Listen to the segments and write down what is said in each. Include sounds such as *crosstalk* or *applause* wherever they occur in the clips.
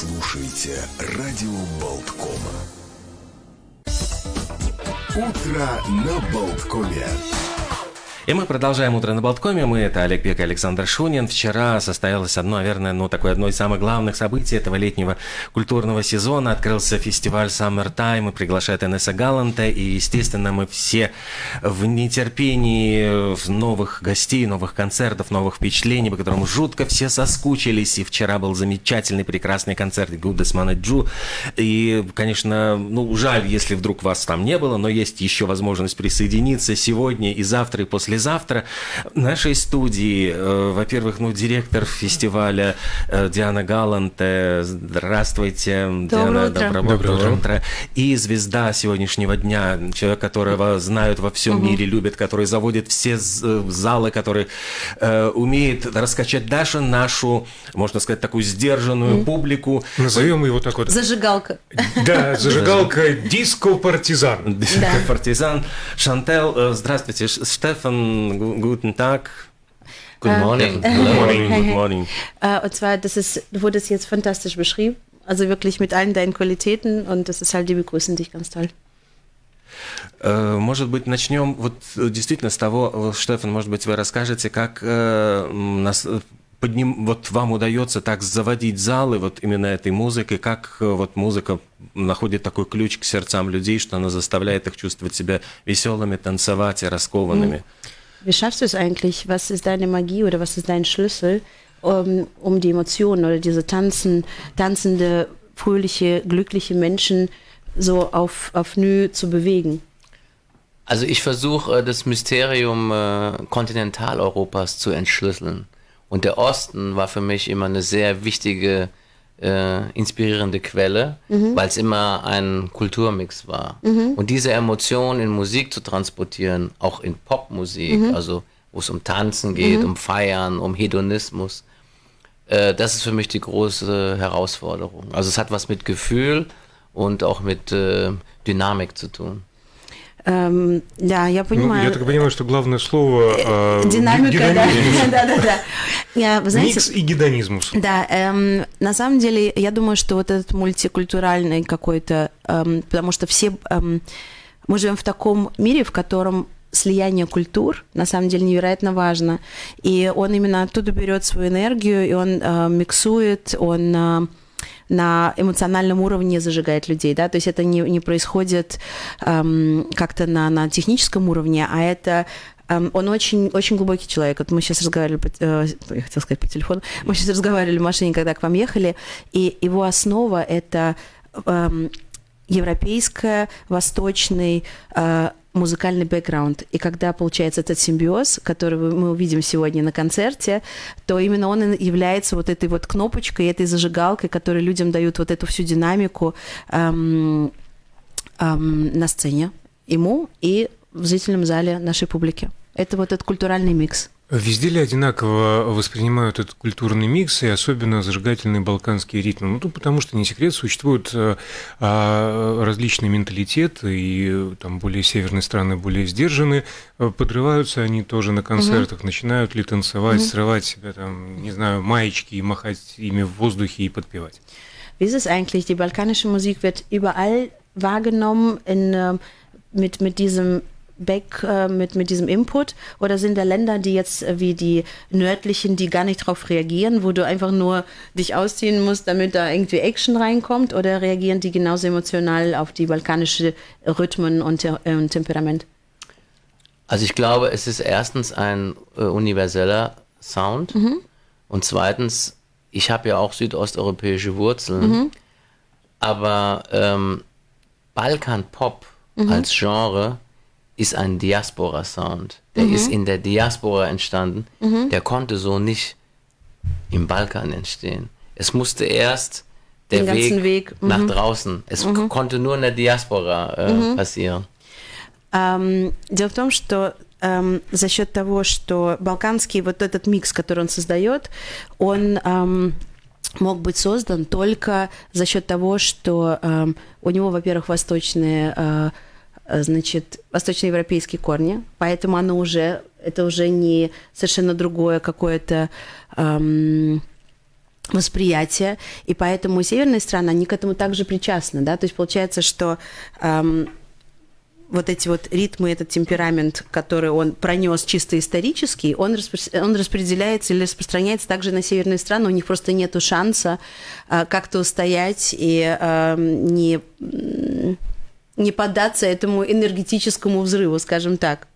слушаете радио Болткома. Утро на Болткоме. И мы продолжаем «Утро на Болткоме». Мы, это Олег Пек и Александр Шунин. Вчера состоялось одно, наверное, ну, такое одно из самых главных событий этого летнего культурного сезона. Открылся фестиваль Summer Time и приглашает Энесса Галанта. И, естественно, мы все в нетерпении новых гостей, новых концертов, новых впечатлений, по которым жутко все соскучились. И вчера был замечательный, прекрасный концерт Гудес Манаджу. И, конечно, ну, жаль, если вдруг вас там не было, но есть еще возможность присоединиться сегодня и завтра, и послезавтра завтра в нашей студии, э, во-первых, ну, директор фестиваля э, Диана Галант. Здравствуйте, Доброе Диана. утро. Доброе, Доброе утро. утро. И звезда сегодняшнего дня, человек, которого знают во всем мире, любят, который заводит все э, залы, который э, умеет раскачать даже нашу, можно сказать, такую сдержанную публику. Назовем его так вот. Зажигалка. Да, зажигалка диско-партизан. *laughs* Да. Партизан. Шантел, здравствуйте. Ш- Стефан, гу- guten Tag. Good morning. *laughs* Good morning. Hey, Good hey. morning. Äh, und zwar, das ist, du wurdest jetzt fantastisch beschrieben. Also wirklich mit allen deinen Qualitäten und das ist halt, die begrüßen dich ganz toll. Э, Может быть, начнем вот э, действительно с того, э, Штефан, может быть, вы расскажете, как э, м, нас э, подним, вот вам удается так заводить залы вот именно этой музыкой, как э, вот музыка находит такой ключ к сердцам людей, что она заставляет их чувствовать себя веселыми, танцевать и раскованными. Wie schaffst du es eigentlich? Was ist deine Magie oder was ist dein Schlüssel, um, um die Emotionen oder diese tanzen, tanzende, fröhliche, glückliche Menschen so auf, auf Nü zu bewegen? Also ich versuche äh, das Mysterium äh, Kontinentaleuropas zu entschlüsseln. Und der Osten war für mich immer eine sehr wichtige, äh, inspirierende Quelle, weil es immer ein Kulturmix war. Und diese Emotion in Musik zu transportieren, auch in Popmusik, also wo es um Tanzen geht, um Feiern, um Hedonismus, äh, das ist für mich die große Herausforderung. Also es hat was mit Gefühl und auch mit äh, Dynamik zu tun. Ähm, да, я Ну, понимаю. я так понимаю, что главное слово э, Динамика, да. гедонизм. *laughs* да, да, да. Я, вы знаете, Микс и гедонизмус. Да, эм, на самом деле, я думаю, что вот этот мультикультуральный какой-то, эм, потому что все, эм, мы живем в таком мире, в котором слияние культур на самом деле невероятно важно. И он именно оттуда берет свою энергию, и он э, миксует, он э, на эмоциональном уровне зажигает людей, да, то есть это не, не происходит эм, как-то на, на техническом уровне, а это эм, он очень, очень глубокий человек. Вот мы сейчас разговаривали, э, я хотела сказать по телефону, мы сейчас разговаривали в машине, когда к вам ехали, и его основа это эм, европейская, восточный э, музыкальный бэкграунд. И когда получается этот симбиоз, который мы увидим сегодня на концерте, то именно он является вот этой вот кнопочкой, этой зажигалкой, которая людям дают вот эту всю динамику эм, эм, на сцене, ему и в зрительном зале нашей публики. Это вот этот культуральный микс. Везде ли одинаково воспринимают этот культурный микс и особенно зажигательные балканские ритмы? Ну, тут потому что не секрет, существуют э, а, различные менталитеты, и э, там более северные страны более сдержаны. Э, Подрываются они тоже на концертах, начинают ли танцевать, срывать себя там, не знаю, маечки и махать ими в воздухе и подпевать. Wie ist es eigentlich? Die balkanische Musik wird überall wahrgenommen in, mit, mit diesem Back, äh, mit, mit diesem Input? Oder sind da Länder, die jetzt äh, wie die nördlichen, die gar nicht darauf reagieren, wo du einfach nur dich ausziehen musst, damit da irgendwie Action reinkommt? Oder reagieren die genauso emotional auf die balkanische Rhythmen und, äh, und Temperament? Also ich glaube, es ist erstens ein äh, universeller Sound und zweitens, ich habe ja auch südosteuropäische Wurzeln, aber ähm, Balkan-Pop als Genre ist ein Diaspora-Sound. Der ist in der Diaspora entstanden. Der konnte so nicht im Balkan entstehen. Es musste erst der Den ganzen Weg, Weg, nach draußen. Es konnte nur in der Diaspora äh, passieren. Эм, дело в том, что эм, за счет того, что балканский вот этот микс, который он создает, он эм, мог быть создан только за счет того, что эм, у него, во-первых, восточные э, э, значит, восточноевропейские корни, поэтому оно уже, это уже не совершенно другое какое-то эм, восприятие, и поэтому северные страны, они к этому также причастны, да, то есть получается, что эм, вот эти вот ритмы, этот темперамент, который он пронес чисто исторический, он, распро- он распределяется или распространяется также на северные страны, у них просто нет шанса э, как-то устоять и э, не, не поддаться этому энергетическому взрыву, скажем так.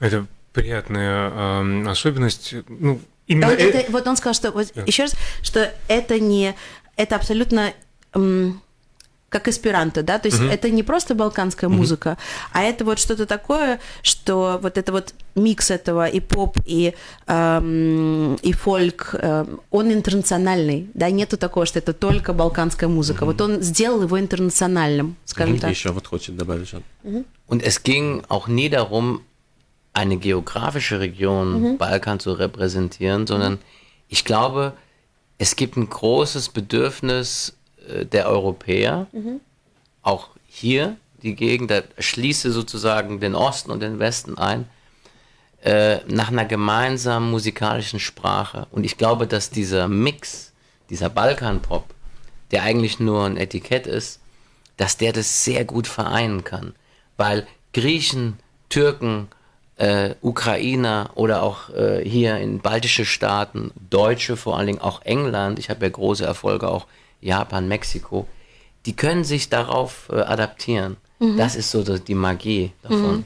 Это приятная э, особенность. Ну, именно вот, это, вот он сказал, что вот, да. еще раз, что это не это абсолютно м, как эсперанто, да, то есть uh-huh. это не просто балканская uh-huh. музыка, а это вот что-то такое, что вот это вот микс этого и поп, и, эм, и фольк, эм, он интернациональный, да, нету такого, что это только балканская музыка, uh-huh. вот он сделал его интернациональным, скажем uh-huh. так. Еще вот хочет добавить. Uh-huh. Und es ging auch nie darum, eine geografische Region mhm. Balkan zu repräsentieren, sondern ich glaube, es gibt ein großes Bedürfnis der Europäer, mhm. auch hier die Gegend, da schließe sozusagen den Osten und den Westen ein, äh, nach einer gemeinsamen musikalischen Sprache. Und ich glaube, dass dieser Mix, dieser Balkanpop, der eigentlich nur ein Etikett ist, dass der das sehr gut vereinen kann. Weil Griechen, Türken, äh, Ukrainer oder auch äh, hier in baltische Staaten, Deutsche vor allen Dingen, auch England, ich habe ja große Erfolge, auch Japan, Mexiko, die können sich darauf äh, adaptieren. Mhm. Das ist so die Magie davon.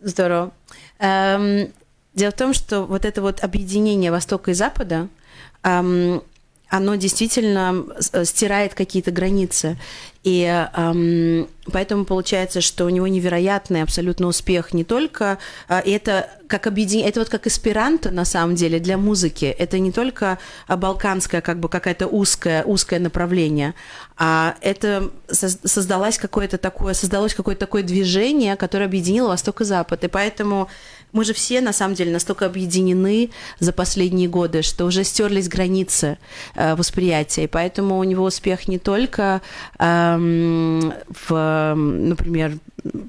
Здорово. Эм, дело в том, что вот это вот объединение Востока и Запада, эм, оно действительно стирает какие-то границы. И эм, поэтому получается, что у него невероятный абсолютно успех не только... Э, это как объединение... Это вот как эсперанто, на самом деле, для музыки. Это не только балканское, как бы какая-то узкое, узкое направление, а это создалось какое-то такое, создалось какое-то такое движение, которое объединило Восток и Запад. И поэтому мы же все, на самом деле, настолько объединены за последние годы, что уже стерлись границы э, восприятия. И поэтому у него успех не только э, в, например,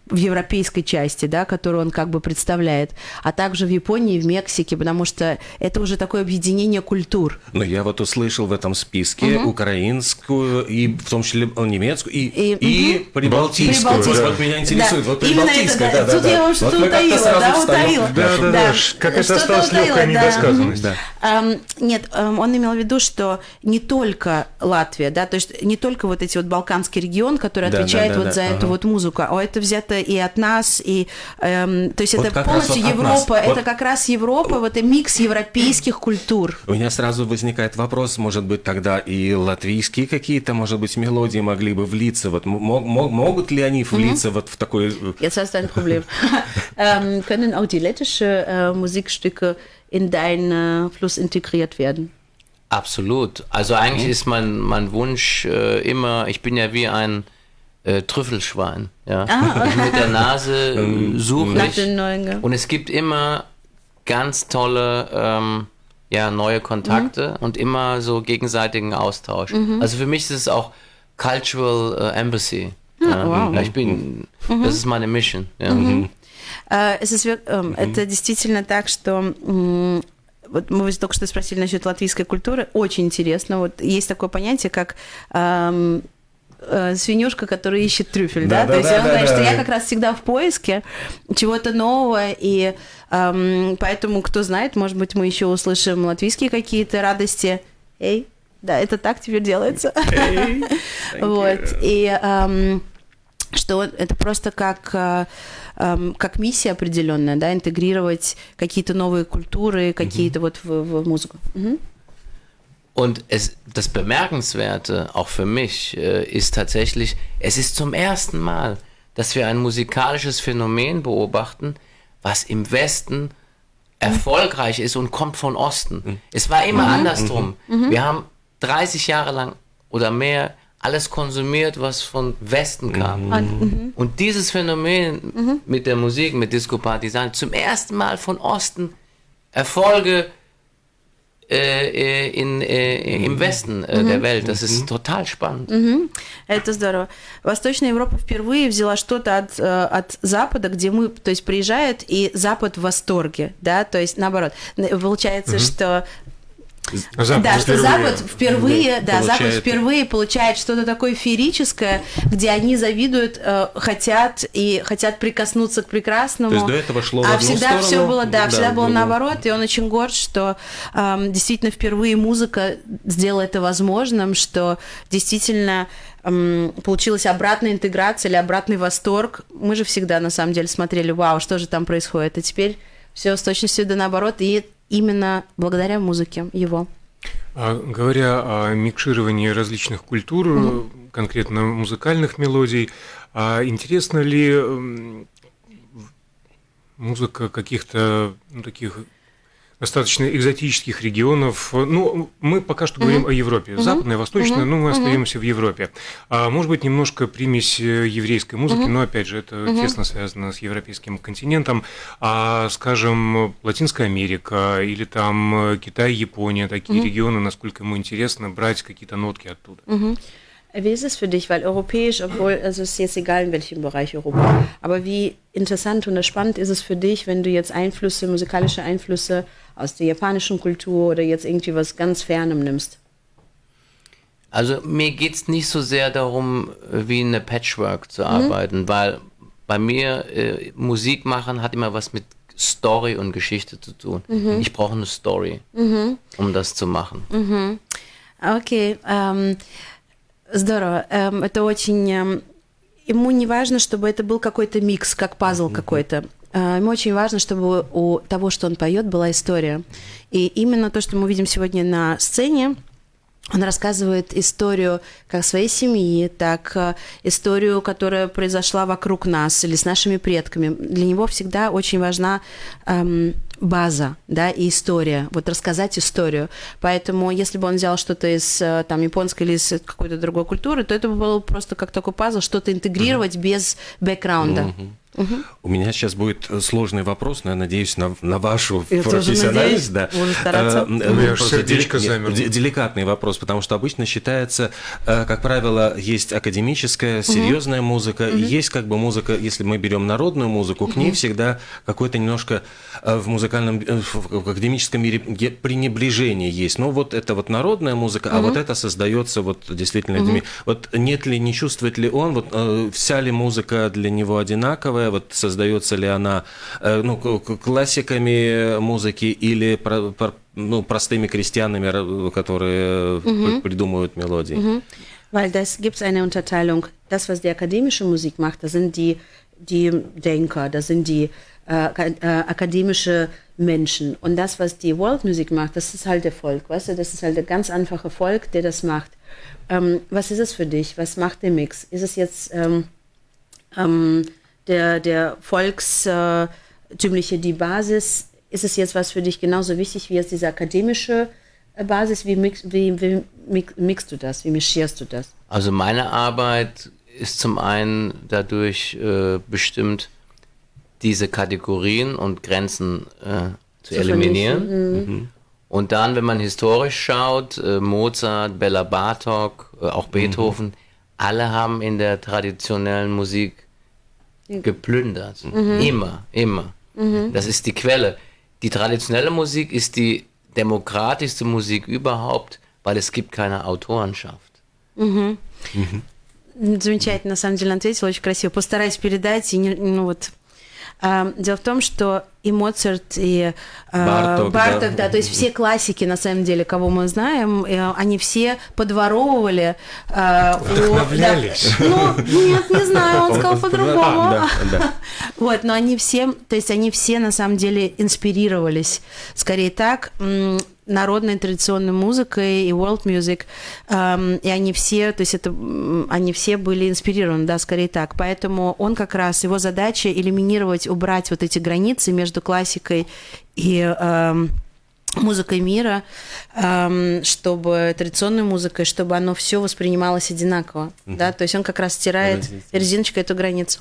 в европейской части, да, которую он как бы представляет, а также в Японии в Мексике, потому что это уже такое объединение культур. Но я вот услышал в этом списке угу. украинскую и в том числе немецкую и, и, и угу. прибалтийскую. прибалтийскую. Вот меня интересует, да. вот прибалтийская, да, да, Тут да, я что-то вот утаила, да, утаила. Да, да, да, как это осталось легкая недосказанность. Um, нет, um, он имел в виду, что не только Латвия, да, то есть не только вот эти вот балканский регион, который отвечает вот за эту вот музыку, а это взято и от нас, и эм, то есть это полностью Европа, это как раз Европа, вот и микс европейских культур. У меня сразу возникает вопрос, может быть, тогда и латвийские какие-то, может быть, мелодии могли бы влиться, вот могут ли они влиться вот в такой... Ähm, können auch die lettische äh, Musikstücke in deinen Fluss integriert werden? Absolut. Also eigentlich mhm. ist mein, mein Wunsch äh, immer, ich bin ja wie ein äh, Trüffelschwein. Ja. Ah. *laughs* Mit der Nase *laughs* äh, suche ich. Und es gibt immer ganz tolle ähm, ja, neue Kontakte mhm. und immer so gegenseitigen Austausch. Mhm. Also für mich ist es auch Cultural äh, Embassy. Ah, ja. Wow. Ich bin, mhm. das ist meine Mission. Ja. Mhm. Ist, ähm, это действительно так, что вот мы только что спросили насчет латвийской культуры, очень интересно. Вот есть такое понятие, как эм, э, свинюшка, которая ищет трюфель, да? да? да То есть да, он да, говорит, да, что да. я как раз всегда в поиске чего-то нового, и эм, поэтому, кто знает, может быть, мы еще услышим латвийские какие-то радости. Эй, да, это так теперь делается. Hey, *laughs* вот, и эм, что это просто как, э, эм, как миссия определенная, да, интегрировать какие-то новые культуры, какие-то mm-hmm. вот в, в музыку. Mm-hmm. Und es, das Bemerkenswerte, auch für mich, äh, ist tatsächlich, es ist zum ersten Mal, dass wir ein musikalisches Phänomen beobachten, was im Westen erfolgreich ist und kommt von Osten. Mhm. Es war immer mhm. andersrum. Mhm. Wir haben 30 Jahre lang oder mehr alles konsumiert, was von Westen kam. Mhm. Und dieses Phänomen mhm. mit der Musik, mit Disco Partisan, zum ersten Mal von Osten Erfolge in, im Wестern der Welt. Das ist total spannend. Это здорово. Восточная Европа впервые взяла что-то от, от Запада, где мы, то есть приезжает, и Запад в восторге, да, то есть наоборот. Получается, что Запад да, что. Запад впервые, да, Запад получает- впервые получает что-то такое феерическое, где они завидуют, э, хотят и хотят прикоснуться к прекрасному. То есть до этого шло в а одну всегда сторону, все было, да, да, всегда в было другую. наоборот, и он очень горд, что эм, действительно впервые музыка сделала это возможным, что действительно эм, получилась обратная интеграция или обратный восторг. Мы же всегда на самом деле смотрели, вау, что же там происходит, а теперь все с точностью да наоборот, и именно благодаря музыке его. А, говоря о микшировании различных культур, э, конкретно музыкальных мелодий, а интересно ли музыка каких-то ну, таких достаточно экзотических регионов? Ну, мы пока что говорим о Европе, западная, восточная, но мы остаемся в Европе. А может быть, немножко примесь э, еврейской музыки, но опять же, это тесно связано с европейским континентом. А, скажем, Латинская Америка или там э, Китай, Япония, такие регионы, насколько ему интересно брать какие-то нотки оттуда. Wie ist es für dich? Weil europäisch, obwohl, also es ist jetzt egal, in welchem Bereich Europa, aber wie interessant und spannend ist es für dich, wenn du jetzt Einflüsse, musikalische Einflüsse aus der japanischen Kultur oder jetzt irgendwie was ganz Fernem nimmst? Also mir geht es nicht so sehr darum, wie in eine Patchwork zu mhm. arbeiten, mhm. weil bei mir äh, Musik machen hat immer was mit Story und Geschichte zu tun. Mhm. Ich brauche eine Story, mhm. um das zu machen. Mhm. Okay. Ähm здорово. Эм, это очень... эм, ему не важно, чтобы это был какой-то микс, как пазл какой-то. Э, Ему очень важно, чтобы у того, что он поет, была история. И именно то, что мы видим сегодня на сцене, он рассказывает историю как своей семьи, так э, историю, которая произошла вокруг нас или с нашими предками. Для него всегда очень важна эм, база, да, и история. Вот рассказать историю. Поэтому, если бы он взял что-то из э, там японской или из какой-то другой культуры, то это бы было просто как такой пазл, что-то интегрировать без бэкграунда. У меня сейчас будет э, сложный вопрос, но я надеюсь на, на вашу Я тоже профессиональность. надеюсь. да. Э, У меня просто сердечко дели- Деликатный вопрос, потому что обычно считается, э, как правило, есть академическая, серьезная музыка, и есть как бы музыка, если мы берем народную музыку, к ней всегда какое-то немножко э, в музыкальном, в академическом мире пренебрежение есть. Ну вот это вот народная музыка, а вот это создается вот действительно людьми. Вот нет ли, не чувствует ли он, вот вся ли музыка для него одинаковая, вот создается ли она э, ну, к- к- классиками музыки или про- про- ну, простыми крестьянами, ра- которые э, при- придумывают мелодии? Weil das gibt es eine Unterteilung. Das, was die akademische Musik macht, das sind die, die Denker, das sind die äh, aka- äh, akademische Menschen. Und das, was die World Music macht, das ist halt der Volk, weißt du, das ist halt der ganz einfache Volk, der das macht. Ähm, was ist es für dich? Was macht der Mix? Ist es jetzt ähm, ähm, der, der volkstümliche, die Basis? Ist es jetzt was für dich genauso wichtig wie jetzt diese akademische äh, Basis? Wie, mix, wie, wie mix, mixst du das? Wie mischierst du das? Also meine Arbeit ist zum einen dadurch äh, bestimmt, diese Kategorien und Grenzen äh, zu, Zu eliminieren. Mhm. Und dann, wenn man historisch schaut, äh, Mozart, Bella Bartok, äh, auch Beethoven, alle haben in der traditionellen Musik geplündert. Immer, immer. Das ist die Quelle. Die traditionelle Musik ist die demokratischste Musik überhaupt, weil es gibt keine Autorenschaft. Замечательно, на самом деле, ответила, очень красиво. Постараюсь передать. И не- ну вот. А, Дело в том, что и Моцарт, и Барток, да. Барток, да. то есть все классики, на самом деле, кого мы знаем, э, они все подворовывали. у- Вдохновлялись. да. Ну, нет, не знаю, он сказал по-другому. Да, да. *laughs* Вот, но они все, то есть они все на самом деле инспирировались, скорее так, народной традиционной музыкой и world music, эм, и они все, то есть это, они все были инспирированы, да, скорее так. Поэтому он как раз, его задача элиминировать, убрать вот эти границы между классикой и эм, музыкой мира, эм, чтобы традиционной музыкой, чтобы оно все воспринималось одинаково, да, то есть он как раз стирает резиночкой эту границу.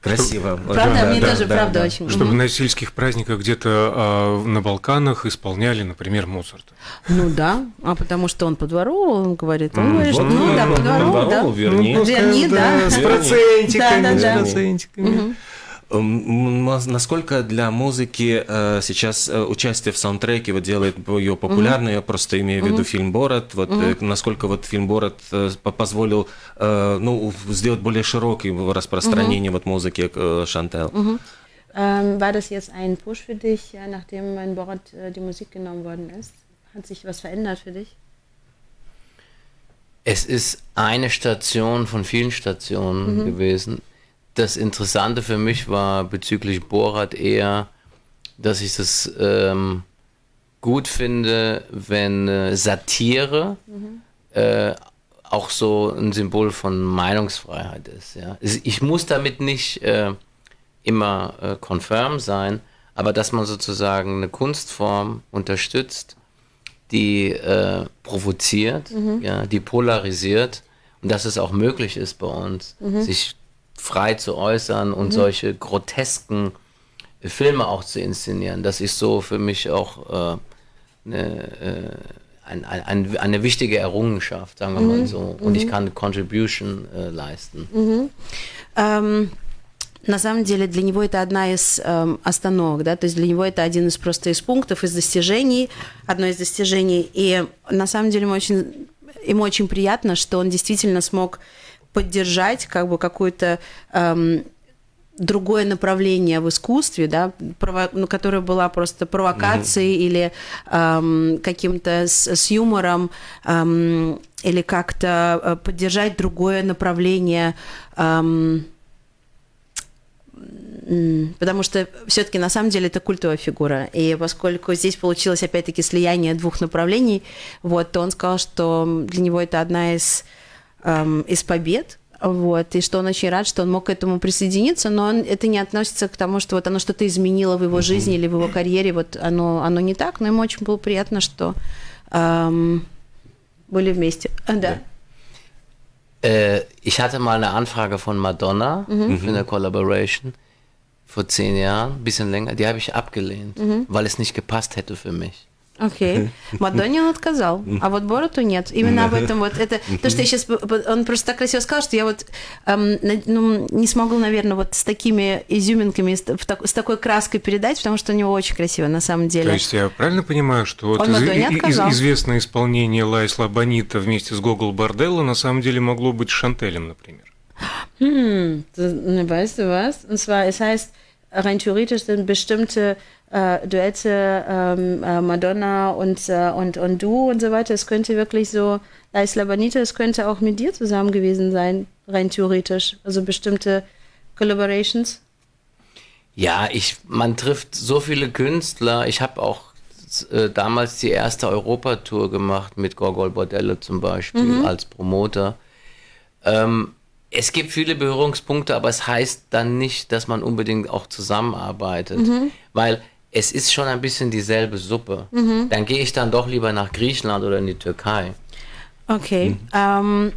Красиво. Правда, Да, мне да, тоже да, правда да. очень. Чтобы на сельских праздниках где-то а, на Балканах исполняли, например, Моцарта. Ну да, а потому что он подворовывал, он говорит, он говорит, что, ну да, ну, подворовывал, да. верни. Ну, верни, да. с процентиками, с процентиками. М, м, Насколько для музыки э, сейчас э, участие в саундтреке вот делает ее популярной? Я просто имею в виду фильм «Борат». Вот э, насколько вот фильм «Борат» э, по- позволил э, ну, сделать более широкое распространение вот музыки э, Шантел? Ähm, war das jetzt ein Push für dich, ja, nachdem in Borat äh, die Musik genommen worden ist? Hat sich was verändert für dich? Es ist eine Station von vielen Stationen gewesen. Das Interessante für mich war bezüglich Borat eher, dass ich das ähm, gut finde, wenn äh, Satire äh, auch so ein Symbol von Meinungsfreiheit ist. Ja. Ich muss damit nicht äh, immer äh, confirm sein, aber dass man sozusagen eine Kunstform unterstützt, die äh, provoziert, ja, die polarisiert und dass es auch möglich ist bei uns, sich frei zu äußern und solche grotesken äh, Filme auch zu inszenieren. Das ist so für mich auch äh, eine, äh, ein, ein, ein, eine wichtige Errungenschaft, sagen wir mal so. Und ich kann eine Contribution äh, leisten. Эм, на самом деле для него это одна из эм, остановок, да, то есть для него это один из просто из пунктов, из достижений, одно из достижений. И на самом деле ему очень, ему очень приятно, что он действительно смог поддержать как бы какую-то эм, другое направление в искусстве, да, прово- ну, которое была просто провокацией или эм, каким-то с, с юмором, эм, или как-то э, поддержать другое направление, эм, потому что все-таки на самом деле это культовая фигура. И поскольку здесь получилось опять-таки слияние двух направлений, вот, то он сказал, что для него это одна из, эм, из побед, вот, и что он очень рад, что он мог к этому присоединиться, но он, это не относится к тому, что вот оно что-то изменило в его жизни или в его карьере, вот оно, оно не так, но ему очень было приятно, что эм, были вместе. А, да. Äh, ich hatte mal eine Anfrage von Madonna für eine Collaboration vor zehn Jahren, ein bisschen länger. Die habe ich abgelehnt, weil es nicht gepasst hätte für mich. Окей. *laughs* Мадонне он отказал, а вот Бороту нет. Именно об этом вот это... То, что я сейчас... Он просто так красиво сказал, что я вот эм, ну, не смогу, наверное, вот с такими изюминками, с, так- с такой краской передать, потому что у него очень красиво, на самом деле. То есть я правильно понимаю, что вот Он из- из- известное исполнение Лайсла Бонита вместе с Гогол Борделло на самом деле могло быть Шантелем, например? Hm, weißt du was? Und zwar, es heißt, rein theoretisch sind bestimmte äh, Duette ähm, äh, Madonna und, äh, und, und du und so weiter. Es könnte wirklich so, La Isla Bonita, es könnte auch mit dir zusammen gewesen sein, rein theoretisch. Also bestimmte Collaborations. Ja, ich, man trifft so viele Künstler. Ich habe auch äh, damals die erste Europatour gemacht mit Gorgol Bordello zum Beispiel als Promoter. Ähm, es gibt viele Berührungspunkte, aber es heißt dann nicht, dass man unbedingt auch zusammenarbeitet, weil es ist schon ein bisschen dieselbe Suppe. Dann gehe ich dann doch lieber nach Griechenland oder in die Türkei. Окей. Ам,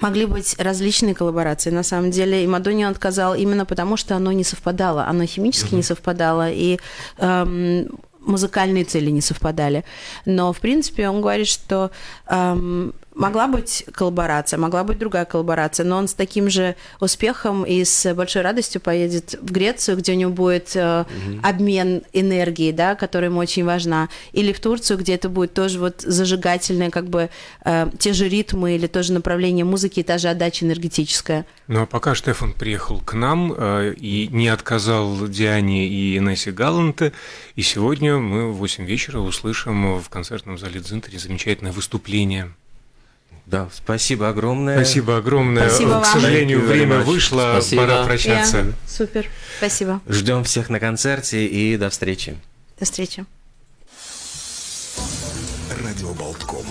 могли быть различные коллаборации. На самом деле, и Мадонни он отказал именно потому, что оно не совпадало. Оно химически не совпадало, и ам, музыкальные цели не совпадали. Но, в принципе, он говорит, что ам, могла быть коллаборация, могла быть другая коллаборация, но он с таким же успехом и с большой радостью поедет в Грецию, где у него будет э, обмен энергией, да, которая ему очень важна, или в Турцию, где это будет тоже вот зажигательное, как бы э, те же ритмы или тоже направление музыки и та же отдача энергетическая. Ну а пока Штефан приехал к нам э, и не отказал Диане и Инессе Галанте, и сегодня мы в 8 вечера услышим в концертном зале Дзинтери замечательное выступление. Да, спасибо огромное. Спасибо огромное. Спасибо К вам. сожалению, время вышло, Спасибо. пора прощаться. Я- Супер. Спасибо. Ждем всех на концерте и до встречи. До встречи. Радио Болтком.